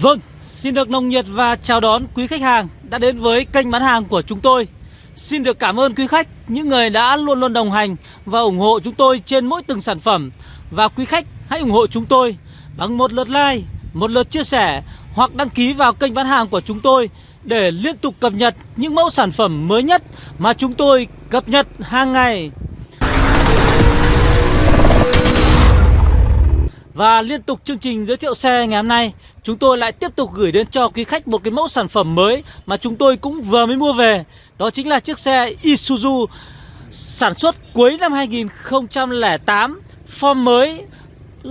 Vâng, xin được nồng nhiệt và chào đón quý khách hàng đã đến với kênh bán hàng của chúng tôi. Xin được cảm ơn quý khách, những người đã luôn luôn đồng hành và ủng hộ chúng tôi trên mỗi từng sản phẩm. Và quý khách hãy ủng hộ chúng tôi bằng một lượt like, một lượt chia sẻ hoặc đăng ký vào kênh bán hàng của chúng tôi để liên tục cập nhật những mẫu sản phẩm mới nhất mà chúng tôi cập nhật hàng ngày. Và liên tục chương trình giới thiệu xe ngày hôm nay, Chúng tôi lại tiếp tục gửi đến cho quý khách một cái mẫu sản phẩm mới Mà chúng tôi cũng vừa mới mua về. Đó chính là chiếc xe Isuzu Sản xuất cuối năm 2008 Form mới,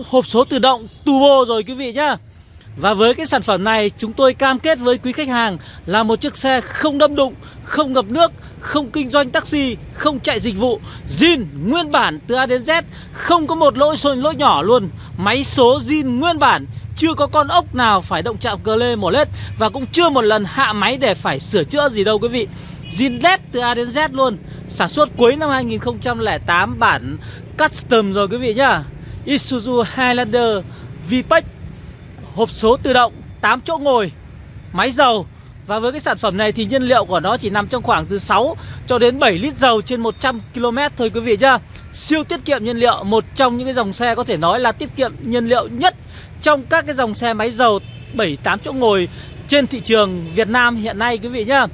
Hộp số tự động, turbo rồi quý vị nhá và với cái sản phẩm này chúng tôi cam kết với quý khách hàng là một chiếc xe không đâm đụng, không ngập nước, không kinh doanh taxi, không chạy dịch vụ, zin nguyên bản từ A đến Z, không có một lỗi sồn lỗi nhỏ luôn. Máy số zin nguyên bản, chưa có con ốc nào phải động chạm cờ lê mổ lết và cũng chưa một lần hạ máy để phải sửa chữa gì đâu quý vị. Zin led từ A đến Z luôn, sản xuất cuối năm 2008 bản custom rồi quý vị nhá. Isuzu Highlander VPEC hộp số tự động 8 chỗ ngồi, máy dầu. Và với cái sản phẩm này thì nhiên liệu của nó chỉ nằm trong khoảng từ 6 cho đến 7 lít dầu trên 100 km thôi quý vị nhá. Siêu tiết kiệm nhiên liệu, Một trong những cái dòng xe có thể nói là tiết kiệm nhiên liệu nhất Trong các cái dòng xe máy dầu 7-8 chỗ ngồi trên thị trường Việt Nam hiện nay quý vị nhá.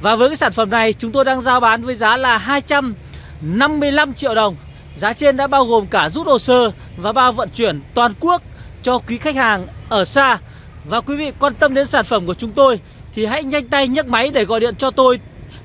Và với cái sản phẩm này, chúng tôi đang giao bán với giá là 255 triệu đồng. Giá trên đã bao gồm cả rút hồ sơ và bao vận chuyển toàn quốc cho quý khách hàng ở xa. Và quý vị quan tâm đến sản phẩm của chúng tôi Thì hãy nhanh tay nhấc máy để gọi điện cho tôi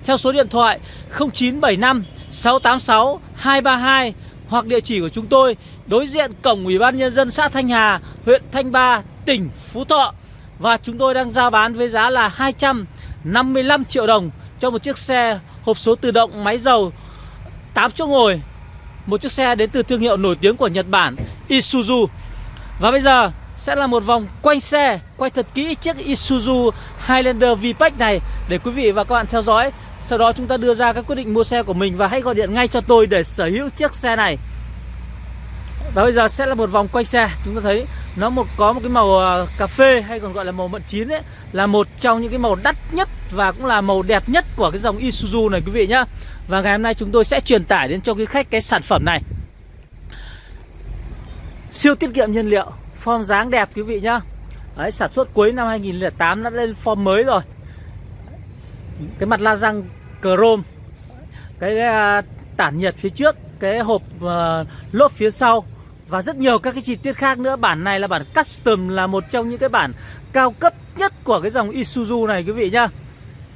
Theo số điện thoại 0975 686 232 Hoặc địa chỉ của chúng tôi Đối diện cổng Ủy ban Nhân dân xã Thanh Hà Huyện Thanh Ba, tỉnh Phú Thọ. Và chúng tôi đang giao bán với giá là 255 triệu đồng Cho một chiếc xe hộp số tự động máy dầu 8 chỗ ngồi. Một chiếc xe đến từ thương hiệu nổi tiếng của Nhật Bản Isuzu. Và bây giờ sẽ là một vòng quanh xe, Quay thật kỹ chiếc Isuzu Highlander VPEC này Để quý vị và các bạn theo dõi. Sau đó chúng ta đưa ra các quyết định mua xe của mình Và hãy gọi điện ngay cho tôi để sở hữu chiếc xe này. Và bây giờ sẽ là một vòng quanh xe. Chúng ta thấy nó một, có một cái màu ờ, cà phê hay còn gọi là màu mận chín ấy, Là một trong những cái màu đắt nhất và cũng là màu đẹp nhất của cái dòng Isuzu này quý vị nhá. Và ngày hôm nay chúng tôi sẽ truyền tải đến cho quý khách cái sản phẩm này. Siêu tiết kiệm nhiên liệu Form dáng đẹp quý vị nhá. Đấy, sản xuất cuối năm 2008 đã lên form mới rồi. Cái mặt la răng chrome Cái uh, tản nhiệt phía trước Cái hộp uh, lốp phía sau Và rất nhiều các cái chi tiết khác nữa. Bản này là bản custom Là một trong những cái bản cao cấp nhất Của cái dòng Isuzu này quý vị nhá.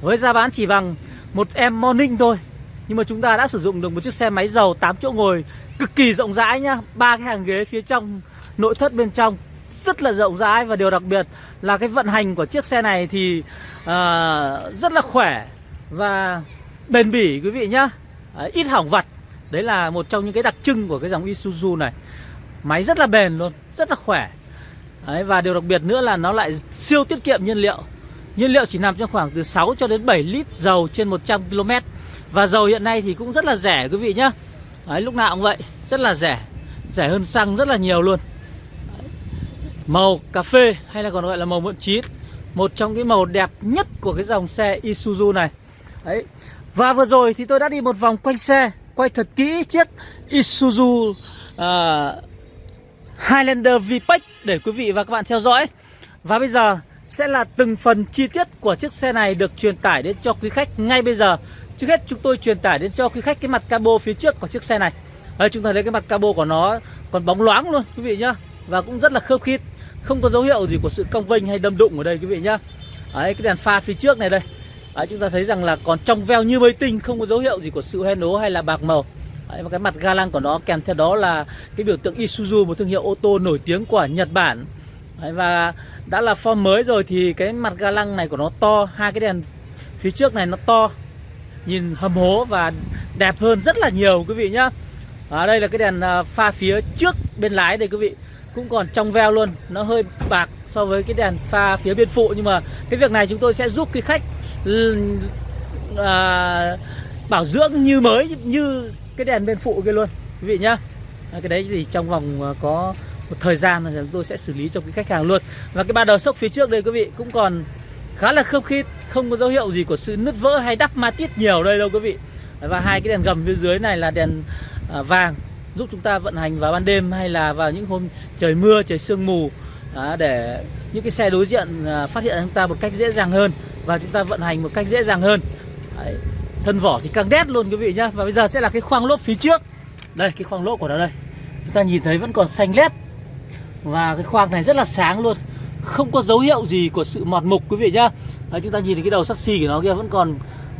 Với giá bán chỉ bằng một em morning thôi Nhưng mà chúng ta đã sử dụng được một chiếc xe máy dầu 8 chỗ ngồi Cực kỳ rộng rãi nhá. Ba cái hàng ghế phía trong nội thất bên trong rất là rộng rãi. Và điều đặc biệt là cái vận hành của chiếc xe này thì uh, rất là khỏe và bền bỉ quý vị nhá. Uh, ít hỏng vặt. Đấy là một trong những cái đặc trưng của cái dòng Isuzu này. Máy rất là bền luôn rất là khỏe. Đấy, và điều đặc biệt nữa là nó lại siêu tiết kiệm nhiên liệu. Nhiên liệu chỉ nằm trong khoảng từ 6 cho đến 7 lít dầu trên 100 km và dầu hiện nay thì cũng rất là rẻ quý vị nhá đấy, lúc nào cũng vậy. Rất là rẻ. Rẻ hơn xăng rất là nhiều luôn. Màu cà phê hay là còn gọi là màu mượn chín Một trong cái màu đẹp nhất của cái dòng xe Isuzu này. Đấy. Và vừa rồi thì tôi đã đi một vòng quanh xe Quay thật kỹ chiếc Isuzu uh, Highlander VPEC Để quý vị và các bạn theo dõi. Và bây giờ sẽ là từng phần chi tiết của chiếc xe này được truyền tải đến cho quý khách ngay bây giờ. Trước hết chúng tôi truyền tải đến cho quý khách cái mặt cabo phía trước của chiếc xe này. Đây chúng ta thấy cái mặt cabo của nó còn bóng loáng luôn quý vị nhá. Và cũng rất là khớp khít không có dấu hiệu gì của sự cong vênh hay đâm đụng ở đây quý vị nhá. Đấy cái đèn pha phía trước này đây. Đấy chúng ta thấy rằng là còn trong veo như mới tinh Không có dấu hiệu gì của sự hoen ố hay là bạc màu. Đấy, và cái mặt ga lăng của nó kèm theo đó là cái biểu tượng Isuzu một thương hiệu ô tô nổi tiếng của Nhật Bản. Đấy, và đã là form mới rồi thì cái mặt ga lăng này của nó to hai cái đèn phía trước này nó to nhìn hầm hố và đẹp hơn rất là nhiều quý vị nhá. Ở đây là cái đèn à, pha phía trước bên lái đây quý vị. Cũng còn trong veo luôn nó hơi bạc so với cái đèn pha phía bên phụ. Nhưng mà cái việc này chúng tôi sẽ giúp cái khách à, bảo dưỡng như mới như cái đèn bên phụ kia luôn quý vị nhá. À, cái đấy thì trong vòng à, có một thời gian là chúng tôi sẽ xử lý cho cái khách hàng luôn. Và cái ba đầu sốc phía trước đây quý vị cũng còn khá là khớp khít không có dấu hiệu gì của sự nứt vỡ hay đắp ma tiết nhiều đây đâu quý vị. Và hai cái đèn gầm phía dưới này là đèn à, vàng giúp chúng ta vận hành vào ban đêm hay là vào những hôm trời mưa trời sương mù. Đó, để những cái xe đối diện à, phát hiện chúng ta một cách dễ dàng hơn và chúng ta vận hành một cách dễ dàng hơn. Đấy. thân vỏ thì căng đét luôn quý vị nhá. Và bây giờ sẽ là cái khoang lốp phía trước. Đây cái khoang lốp của nó đây. Chúng ta nhìn thấy vẫn còn xanh lét. Và cái khoang này rất là sáng luôn không có dấu hiệu gì của sự mọt mục quý vị nhá. Đấy, chúng ta nhìn thấy cái đầu sắt xi của nó kia vẫn còn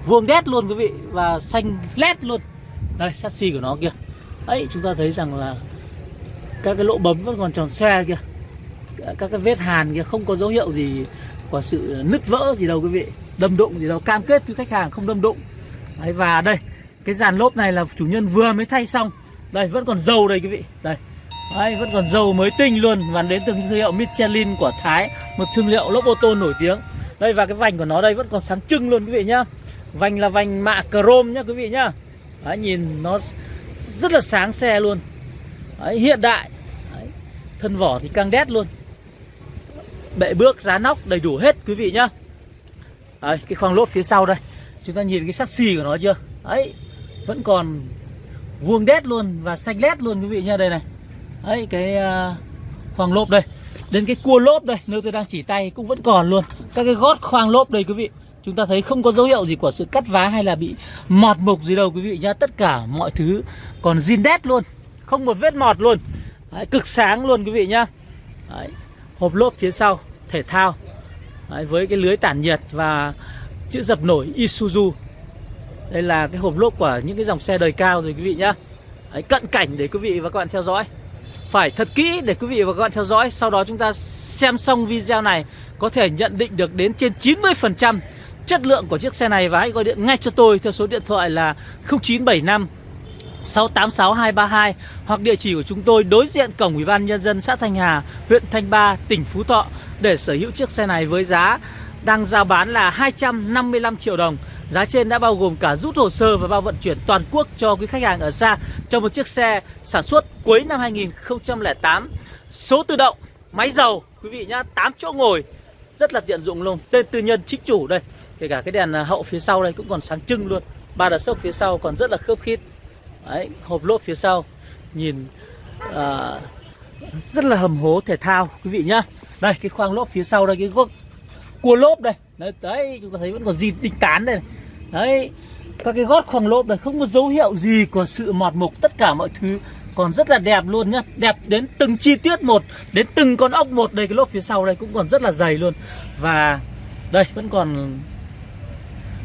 vuông đét luôn quý vị và xanh lét luôn. Đây sắt xi của nó kia ấy chúng ta thấy rằng là các cái lỗ bấm vẫn còn tròn xoe kia các cái vết hàn kia không có dấu hiệu gì của sự nứt vỡ gì đâu quý vị. Đâm đụng gì đâu cam kết với khách hàng không đâm đụng. Đấy, và đây cái dàn lốp này là chủ nhân vừa mới thay xong. Đây vẫn còn dầu đây quý vị. Đây. Đấy, vẫn còn dầu mới tinh luôn. Và đến từ thương hiệu Michelin của Thái một thương hiệu lốp ô tô nổi tiếng. Đây và cái vành của nó đây vẫn còn sáng trưng luôn quý vị nhá. Vành là vành mạ chrome nhá quý vị nhá. Đấy, nhìn nó rất là sáng xe luôn. Đấy, hiện đại. Đấy, thân vỏ thì căng đét luôn. Bệ bước giá nóc đầy đủ hết quý vị nhá. Đấy, cái khoang lốp phía sau đây. Chúng ta nhìn cái sắt xì của nó chưa? Ấy vẫn còn vuông đét luôn và xanh lét luôn quý vị nhá. Đây này ấy cái uh, khoang lốp đây. Đến cái cua lốp đây nơi tôi đang chỉ tay cũng vẫn còn luôn. Các cái gót khoang lốp đây quý vị chúng ta thấy không có dấu hiệu gì của sự cắt vá hay là bị mọt mục gì đâu quý vị nhá. Tất cả mọi thứ còn zin đét luôn không một vết mọt luôn. Đấy, cực sáng luôn quý vị nhá. Đấy, hộp lốp phía sau thể thao. Đấy, với cái lưới tản nhiệt và chữ dập nổi Isuzu. Đây là cái hộp lốp của những cái dòng xe đời cao rồi quý vị nhá. Đấy, cận cảnh để quý vị và các bạn theo dõi phải thật kỹ để quý vị và các bạn theo dõi. Sau đó chúng ta xem xong video này có thể nhận định được đến trên 90% chất lượng của chiếc xe này. Và hãy gọi điện ngay cho tôi theo số điện thoại là 0975 686 232 hoặc địa chỉ của chúng tôi đối diện cổng Ủy ban nhân dân xã Thanh Hà, huyện Thanh Ba, tỉnh Phú Thọ để sở hữu chiếc xe này với giá đang giao bán là 255 triệu đồng. Giá trên đã bao gồm cả rút hồ sơ và bao vận chuyển toàn quốc cho quý khách hàng ở xa cho một chiếc xe sản xuất cuối năm 2008. Số tự động, máy dầu quý vị nhá, 8 chỗ ngồi rất là tiện dụng luôn. Tên tư nhân chính chủ đây. Kể cả cái đèn à, hậu phía sau đây cũng còn sáng trưng luôn. Ba đợt sốc phía sau còn rất là khớp khít. Đấy, hộp lốp phía sau nhìn à, rất là hầm hố thể thao quý vị nhá. Đây cái khoang lốp phía sau đây cái gốc cua lốp đây. Đấy, đấy chúng ta thấy vẫn còn gì đinh tán đây. Này. Đấy, các cái gót khoang lốp này không có dấu hiệu gì của sự mọt mục tất cả mọi thứ còn rất là đẹp luôn nhá đẹp đến từng chi tiết một đến từng con ốc một đây cái lốp phía sau đây cũng còn rất là dày luôn và đây vẫn còn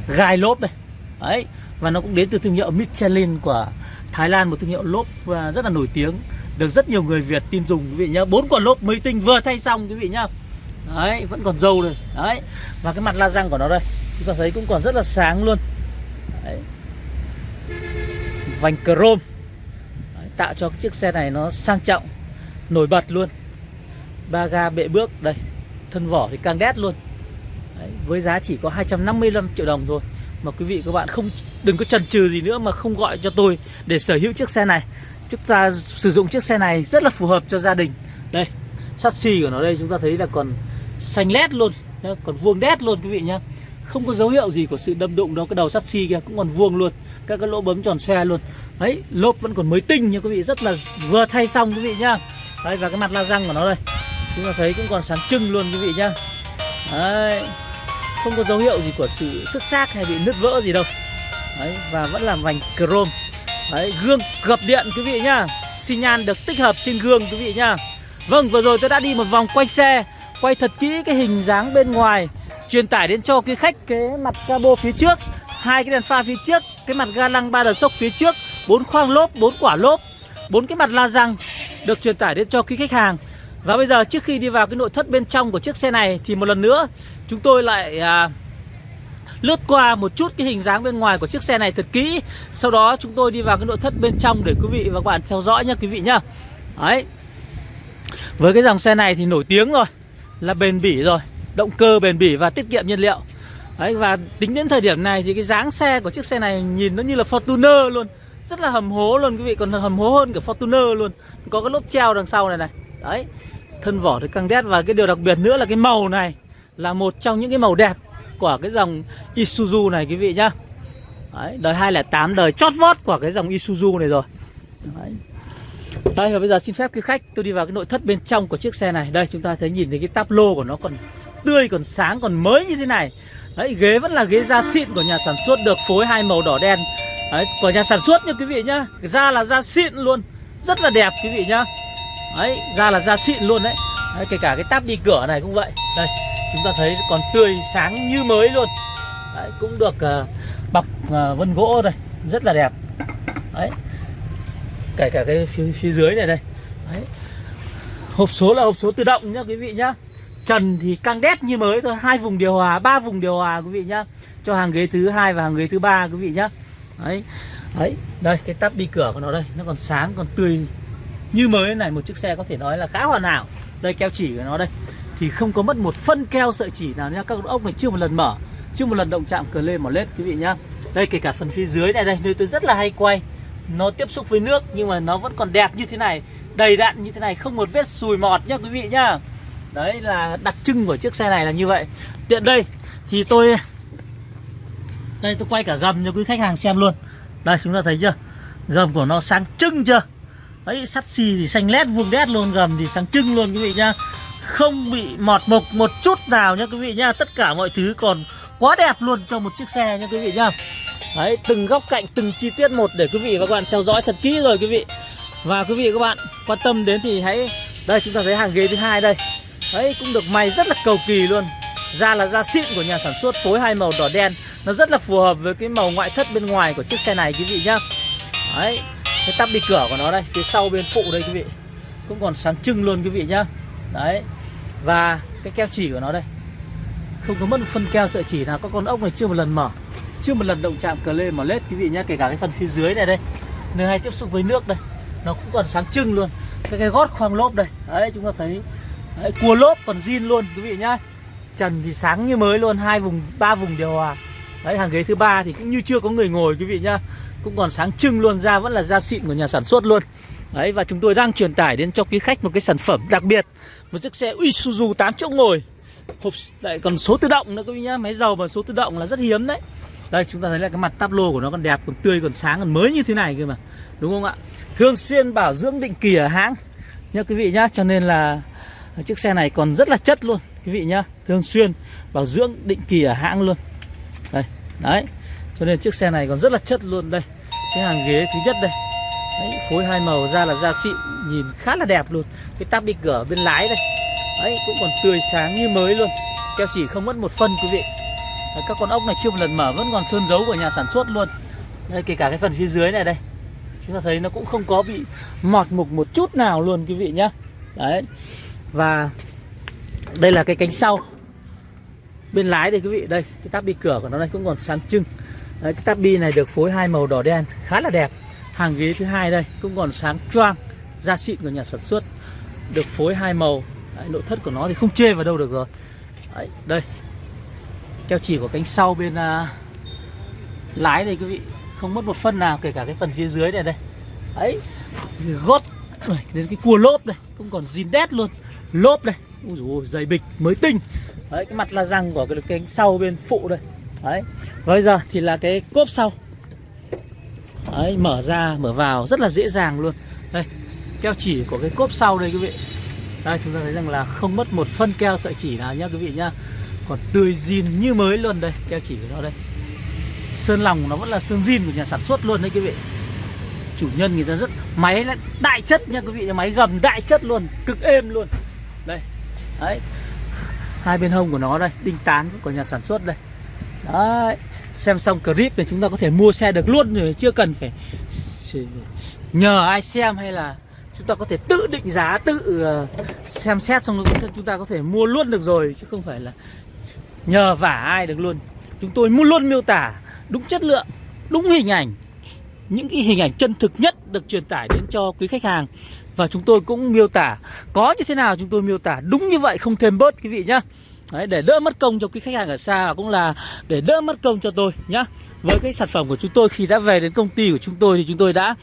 gai lốp đây đấy và nó cũng đến từ thương hiệu Michelin của Thái Lan một thương hiệu lốp à, rất là nổi tiếng được rất nhiều người Việt tin dùng quý vị nhá bốn quả lốp mới tinh vừa thay xong quý vị nhá đấy vẫn còn dâu đây. Đấy và cái mặt la răng của nó đây chúng ta thấy cũng còn rất là sáng luôn. Đấy. vành chrome. Đấy, tạo cho chiếc xe này nó sang trọng nổi bật luôn. Ba ga bệ bước đây thân vỏ thì càng đét luôn. Đấy, với giá chỉ có 255 triệu đồng thôi. Mà quý vị các bạn không đừng có chần chừ gì nữa mà không gọi cho tôi để sở hữu chiếc xe này. Chúng ta sử dụng chiếc xe này rất là phù hợp cho gia đình. Đây sắt xi của nó đây chúng ta thấy là còn xanh lét luôn còn vuông đét luôn quý vị nhá. Không có dấu hiệu gì của sự đâm đụng đâu, cái đầu sắt xi kia cũng còn vuông luôn, các cái lỗ bấm tròn xoe luôn. Đấy, lốp vẫn còn mới tinh nha quý vị, rất là vừa thay xong quý vị nhá. Đấy, và cái mặt la răng của nó đây, chúng ta thấy cũng còn sáng trưng luôn quý vị nhá. Đấy, không có dấu hiệu gì của sự sức xác hay bị nứt vỡ gì đâu. Đấy, và vẫn là vành chrome. Đấy, gương gập điện quý vị nhá. Xi nhan được tích hợp trên gương quý vị nhá. Vâng vừa rồi tôi đã đi một vòng quanh xe quay thật kỹ cái hình dáng bên ngoài truyền tải đến cho quý khách cái mặt cabo phía trước hai cái đèn pha phía trước cái mặt ga lăng ba đờ sốc phía trước bốn khoang lốp bốn quả lốp bốn cái mặt la răng được truyền tải đến cho quý khách hàng. Và bây giờ trước khi đi vào cái nội thất bên trong của chiếc xe này thì một lần nữa chúng tôi lại à, lướt qua một chút cái hình dáng bên ngoài của chiếc xe này thật kỹ. Sau đó chúng tôi đi vào cái nội thất bên trong để quý vị và các bạn theo dõi nha quý vị nhá. Đấy. Với cái dòng xe này thì nổi tiếng rồi là bền bỉ rồi động cơ bền bỉ và tiết kiệm nhiên liệu. Đấy, và tính đến thời điểm này thì cái dáng xe của chiếc xe này nhìn nó như là Fortuner luôn. Rất là hầm hố luôn quý vị còn hầm hố hơn cả Fortuner luôn. Có cái lốp treo đằng sau này này. Đấy thân vỏ thì căng đét và cái điều đặc biệt nữa là cái màu này là một trong những cái màu đẹp của cái dòng Isuzu này quý vị nhá. Đấy, đời 208 đời chót vót của cái dòng Isuzu này rồi. Đấy. Đây và bây giờ xin phép quý khách tôi đi vào cái nội thất bên trong của chiếc xe này. Đây chúng ta thấy nhìn thấy cái táp lô của nó còn tươi, còn sáng, còn mới như thế này. Đấy ghế vẫn là ghế da xịn của nhà sản xuất được phối hai màu đỏ đen. Đấy của nhà sản xuất nha quý vị nhá. Da là da xịn luôn Rất là đẹp quý vị nhá. Đấy da là da xịn luôn đấy, đấy Kể cả cái táp đi cửa này cũng vậy. Đây chúng ta thấy còn tươi sáng như mới luôn. Đấy, Cũng được uh, bọc uh, vân gỗ đây Rất là đẹp. Đấy kể cả cái phía, phía dưới này đây. Đấy. hộp số là hộp số tự động nhá quý vị nhá. Trần thì căng đét như mới thôi. Hai vùng điều hòa ba vùng điều hòa quý vị nhá. Cho hàng ghế thứ hai và hàng ghế thứ ba quý vị nhá. Đấy. Đấy đây cái tắp đi cửa của nó đây. Nó còn sáng còn tươi như mới này. Một chiếc xe có thể nói là khá hoàn hảo. Đây keo chỉ của nó đây. Thì không có mất một phân keo sợi chỉ nào nha các ốc này chưa một lần mở. Chưa một lần động chạm cờ lê mỏ lết quý vị nhá. Đây kể cả phần phía dưới này đây. Nơi tôi rất là hay quay nó tiếp xúc với nước nhưng mà nó vẫn còn đẹp như thế này, đầy đặn như thế này, không một vết sùi mọt nhá quý vị nhá. Đấy là đặc trưng của chiếc xe này là như vậy. Tiện đây, thì tôi, đây tôi quay cả gầm cho quý khách hàng xem luôn. Đây, chúng ta thấy chưa? Gầm của nó sáng trưng chưa? Đấy sắt xì thì xanh lét, vuông đét luôn, gầm thì sáng trưng luôn quý vị nhá. Không bị mọt mục một chút nào nhá quý vị nhá. Tất cả mọi thứ còn quá đẹp luôn cho một chiếc xe nhá quý vị nhá. Đấy, từng góc cạnh, từng chi tiết một để quý vị và các bạn theo dõi thật kỹ rồi quý vị. Và quý vị và các bạn quan tâm đến thì hãy đây chúng ta thấy hàng ghế thứ hai đây. Đấy cũng được may rất là cầu kỳ luôn. Da là da xịn của nhà sản xuất phối hai màu đỏ đen, nó rất là phù hợp với cái màu ngoại thất bên ngoài của chiếc xe này quý vị nhá. Đấy, cái tắp đi cửa của nó đây, phía sau bên phụ đây quý vị. Cũng còn sáng trưng luôn quý vị nhá. Đấy. Và cái keo chỉ của nó đây. Không có mất một phân keo sợi chỉ nào, các con ốc này chưa một lần mở chưa một lần động chạm cờ lê mà lết quý vị nhá kể cả cái phần phía dưới này đây nơi hay tiếp xúc với nước đây nó cũng còn sáng trưng luôn. Cái cái gót khoang lốp đây đấy chúng ta thấy đấy, cua lốp còn zin luôn quý vị nhá. Trần thì sáng như mới luôn hai vùng ba vùng điều hòa. Đấy hàng ghế thứ ba thì cũng như chưa có người ngồi quý vị nhá. Cũng còn sáng trưng luôn da vẫn là da xịn của nhà sản xuất luôn. Đấy và chúng tôi đang truyền tải đến cho quý khách một cái sản phẩm đặc biệt một chiếc xe Isuzu 8 chỗ ngồi. Hộp lại còn số tự động nữa quý vị nhá. Máy dầu và số tự động là rất hiếm đấy đây chúng ta thấy là cái mặt táp lô của nó còn đẹp còn tươi còn sáng còn mới như thế này cơ mà. Đúng không ạ? Thường xuyên bảo dưỡng định kỳ ở hãng. Nhá quý vị nhá cho nên là chiếc xe này còn rất là chất luôn quý vị nhá. Thường xuyên bảo dưỡng định kỳ ở hãng luôn. Đây đấy. Cho nên chiếc xe này còn rất là chất luôn đây. Cái hàng ghế thứ nhất đây. Đấy, phối hai màu ra là da xịn nhìn khá là đẹp luôn. Cái tắp đi cửa bên lái đây. Đấy cũng còn tươi sáng như mới luôn. Keo chỉ không mất một phân quý vị. Đấy, các con ốc này chưa một lần mở vẫn còn sơn dấu của nhà sản xuất luôn. Đây kể cả cái phần phía dưới này đây. Chúng ta thấy nó cũng không có bị mọt mục một chút nào luôn quý vị nhá. Đấy. Và đây là cái cánh sau. Bên lái đây quý vị. Đây cái táp bi cửa của nó đây cũng còn sáng trưng. Đấy, cái táp bi này được phối hai màu đỏ đen khá là đẹp. Hàng ghế thứ hai đây cũng còn sáng choang da xịn của nhà sản xuất. Được phối hai màu. Đấy, nội thất của nó thì không chê vào đâu được rồi. Đấy, đây keo chỉ của cánh sau bên uh, lái đây quý vị. Không mất một phân nào kể cả cái phần phía dưới này đây. Ấy gót đến cái cua lốp đây cũng còn zin đét luôn. Lốp đây. Ui dồi dày bịch mới tinh. Đấy cái mặt la răng của cái cánh sau bên phụ đây. Đấy bây giờ thì là cái cốp sau. Đấy mở ra mở vào rất là dễ dàng luôn. Đây keo chỉ của cái cốp sau đây quý vị. Đây chúng ta thấy rằng là không mất một phân keo sợi chỉ nào nhá quý vị nhá còn tươi zin như mới luôn đây keo chỉ của nó đây. Sơn lòng nó vẫn là sơn zin của nhà sản xuất luôn đấy quý vị. Chủ nhân người ta rất, máy là đại chất nha quý vị máy gầm đại chất luôn, cực êm luôn. Đây, đấy. Hai bên hông của nó đây, đinh tán của nhà sản xuất đây. Đấy, xem xong clip này chúng ta có thể mua xe được luôn rồi, chưa cần phải nhờ ai xem hay là chúng ta có thể tự định giá, tự ờ, xem xét xong rồi chúng ta có thể mua luôn được rồi, chứ không phải là nhờ vả ai được luôn. Chúng tôi muốn luôn miêu tả đúng chất lượng đúng hình ảnh những cái hình ảnh chân thực nhất được truyền tải đến cho quý khách hàng. Và chúng tôi cũng miêu tả có như thế nào chúng tôi miêu tả đúng như vậy không thêm bớt quý vị nhá. Đấy, để đỡ mất công cho quý khách hàng ở xa và cũng là để đỡ mất công cho tôi nhá. Với cái sản phẩm của chúng tôi khi đã về đến công ty của chúng tôi thì chúng tôi đã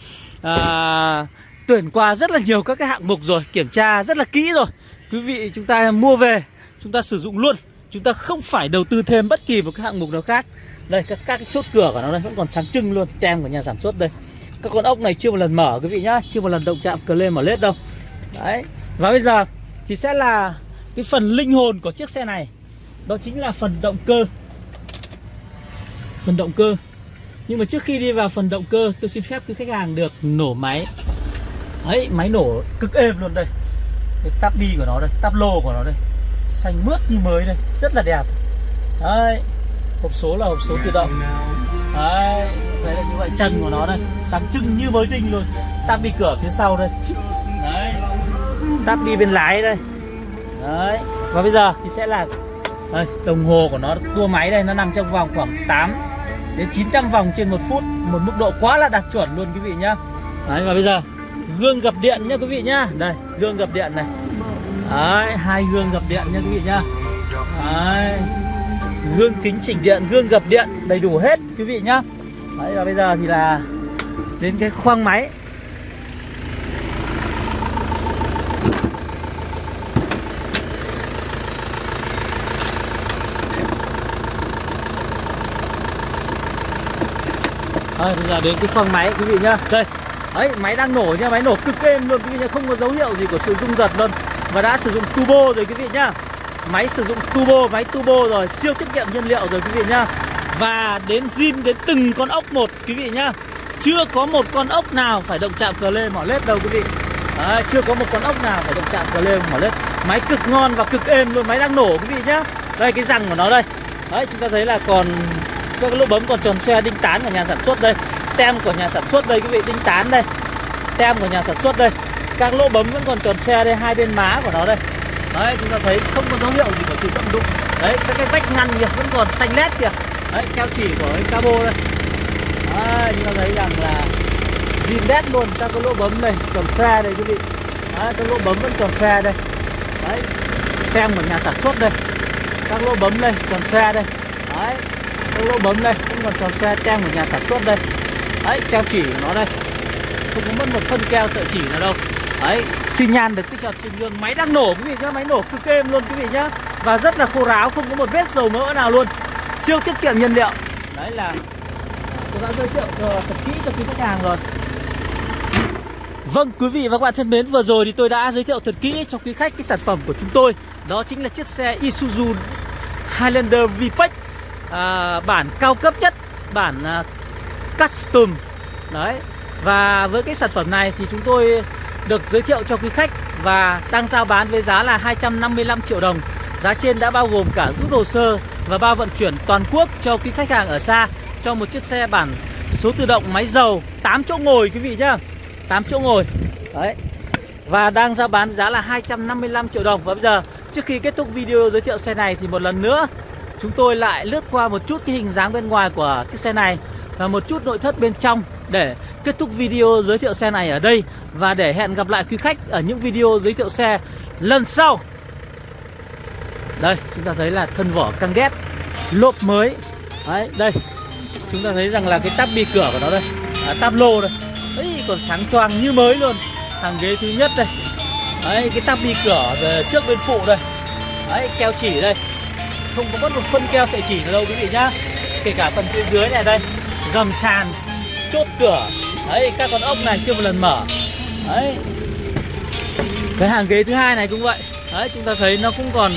à, tuyển qua rất là nhiều các cái hạng mục rồi Kiểm tra rất là kỹ rồi. Quý vị chúng ta mua về Chúng ta sử dụng luôn. Chúng ta không phải đầu tư thêm bất kỳ một cái hạng mục nào khác. Đây các, các cái chốt cửa của nó đây vẫn còn sáng trưng luôn Tem của nhà sản xuất đây. Các con ốc này chưa một lần mở quý vị nhá Chưa một lần động chạm cờ lên mở lết đâu. Đấy Và bây giờ thì sẽ là cái phần linh hồn của chiếc xe này. Đó chính là phần động cơ. Phần động cơ. Nhưng mà trước khi đi vào phần động cơ Tôi xin phép quý khách hàng được nổ máy. Đấy máy nổ cực êm luôn đây. Cái tắp bi của nó đây tắp lô của nó đây. Xanh mướt như mới đây Rất là đẹp. Đấy Hộp số là hộp số tự động. Đấy Đấy là như vậy chân của nó đây Sáng trưng như mới tinh luôn. Tắt đi cửa phía sau đây. Đấy. Táp đi bên lái đây. Đấy Và bây giờ thì sẽ là đây, Đồng hồ của nó tua máy đây Nó nằm trong vòng khoảng 8 đến 900 vòng trên một phút Một mức độ quá là đạt chuẩn luôn quý vị nhá. Đấy và bây giờ Gương gập điện nhá quý vị nhá. Đây gương gập điện này. Đấy hai gương gập điện nha quý vị nhá. Đấy. Gương kính chỉnh điện, gương gập điện Đầy đủ hết quý vị nhá. Đấy và bây giờ thì là Đến cái khoang máy. Đây, bây giờ đến cái khoang máy quý vị nhá. Đây, đấy, máy đang nổ nha, máy nổ cực êm luôn quý vị nhá. Không có dấu hiệu gì của sự rung giật luôn. Và đã sử dụng turbo rồi quý vị nhá. Máy sử dụng turbo, máy turbo rồi Siêu tiết kiệm nhiên liệu rồi quý vị nhá. Và đến zin đến từng con ốc một quý vị nhá. Chưa có một con ốc nào phải động chạm cờ lê mỏ lết đâu quý vị. À, chưa có một con ốc nào phải động chạm cờ lê mỏ lết. Máy cực ngon và cực êm luôn, máy đang nổ quý vị nhá. Đây cái răng của nó đây. Đấy, chúng ta thấy là còn các lỗ bấm còn tròn xe đinh tán của nhà sản xuất đây. Tem của nhà sản xuất đây quý vị đinh tán đây. Tem của nhà sản xuất đây các lỗ bấm vẫn còn tròn xe đây hai bên má của nó đây. Đấy chúng ta thấy không có dấu hiệu gì của sự vận dụng. Đấy các cái vách ngăn kìa vẫn còn xanh lét kìa. Đấy keo chỉ của cái cabo đây. Đấy, chúng ta thấy rằng là zin đét luôn các cái lỗ bấm này tròn xe đây quý vị. Đấy, các lỗ bấm vẫn tròn xe đây. Đấy tem của nhà sản xuất đây. Các lỗ bấm đây tròn xe đây. Đấy các lỗ bấm đây vẫn còn tròn xe tem của nhà sản xuất đây. Đấy keo chỉ của nó đây. Không có mất một phân keo sợi chỉ nào đâu đấy xi nhan được tích hợp trên gương máy đang nổ quý vị nhá máy nổ cực êm luôn quý vị nhá. Và rất là khô ráo không có một vết dầu mỡ nào luôn. Siêu tiết kiệm nhiên liệu. Đấy là tôi đã giới thiệu cho thật kỹ cho quý khách hàng rồi. Vâng quý vị và các bạn thân mến Vừa rồi thì tôi đã giới thiệu thật kỹ cho quý khách cái sản phẩm của chúng tôi. Đó chính là chiếc xe Isuzu Highlander VPEC à, bản cao cấp nhất bản à, custom. Đấy và với cái sản phẩm này thì chúng tôi được giới thiệu cho quý khách và đang giao bán với giá là 255 triệu đồng. Giá trên đã bao gồm cả rút hồ sơ và bao vận chuyển toàn quốc cho quý khách hàng ở xa, cho một chiếc xe bản số tự động, máy dầu 8 chỗ ngồi quý vị nhá. 8 chỗ ngồi. Đấy. Và đang giao bán giá là 255 triệu đồng. Và bây giờ, trước khi kết thúc video giới thiệu xe này thì một lần nữa, chúng tôi lại lướt qua một chút cái hình dáng bên ngoài của chiếc xe này và một chút nội thất bên trong để kết thúc video giới thiệu xe này ở đây và để hẹn gặp lại quý khách ở những video giới thiệu xe lần sau. Đây, chúng ta thấy là thân vỏ căng đét, lốp mới. Đấy, đây. Chúng ta thấy rằng là cái tắp bi cửa của nó đây, à, tắp lô đây. ấy còn sáng choang như mới luôn. Hàng ghế thứ nhất đây. Đấy, cái tắp bi cửa trước bên phụ đây. Đấy, keo chỉ đây không có mất một phân keo sợi chỉ nào đâu quý vị nhá kể cả phần phía dưới này đây gầm sàn, chốt cửa. Đấy, các con ốc này chưa một lần mở. Đấy. Cái hàng ghế thứ hai này cũng vậy. Đấy, chúng ta thấy nó cũng còn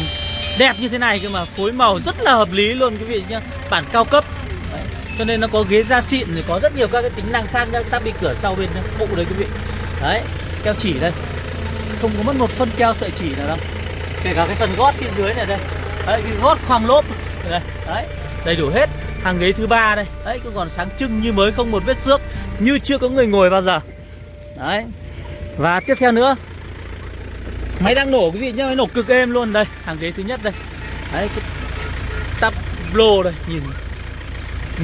đẹp như thế này cơ mà phối màu rất là hợp lý luôn, quý vị nhá. Bản cao cấp. Đấy. cho nên nó có ghế da xịn rồi có rất nhiều các cái tính năng khác nữa ta bị cửa sau bên phụ đấy, quý vị. Đấy, keo chỉ đây. Không có mất một phân keo sợi chỉ nào đâu. Kể cả cái phần gót phía dưới này đây. Đấy, cái gót khoang lốp. Đây, đấy, đầy đủ hết hàng ghế thứ ba đây. Đấy, cứ còn sáng trưng như mới không một vết xước, như chưa có người ngồi bao giờ. Đấy. Và tiếp theo nữa. Máy đang nổ, quý vị nhá máy nổ cực êm luôn. Đây, hàng ghế thứ nhất đây. Đấy, cái tắp lô đây, nhìn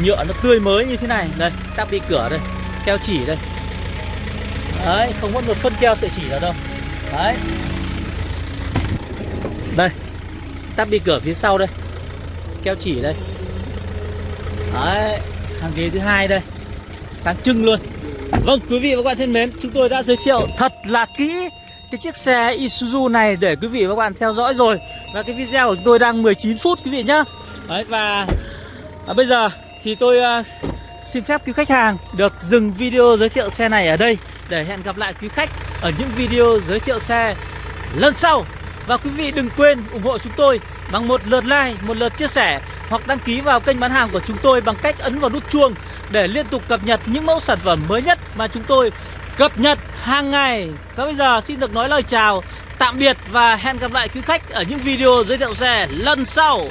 nhựa nó tươi mới như thế này. Đây, tắp đi cửa đây, keo chỉ đây. Đấy, không mất một phân keo sợi chỉ nào đâu. Đấy. Đây, tắp đi cửa phía sau đây. Keo chỉ đây đấy hàng ghế thứ hai đây. Sáng trưng luôn. Vâng quý vị và các bạn thân mến Chúng tôi đã giới thiệu thật là kỹ Cái chiếc xe Isuzu này để quý vị và các bạn theo dõi rồi. Và cái video của chúng tôi đang 19 phút quý vị nhá. Đấy và à, Bây giờ thì tôi uh, xin phép quý khách hàng Được dừng video giới thiệu xe này ở đây Để hẹn gặp lại quý khách Ở những video giới thiệu xe lần sau. Và quý vị đừng quên ủng hộ chúng tôi Bằng một lượt like, một lượt chia sẻ hoặc đăng ký vào kênh bán hàng của chúng tôi Bằng cách ấn vào nút chuông để liên tục cập nhật những mẫu sản phẩm mới nhất mà chúng tôi cập nhật hàng ngày. Và bây giờ xin được nói lời chào, tạm biệt và hẹn gặp lại quý khách ở những video giới thiệu xe lần sau.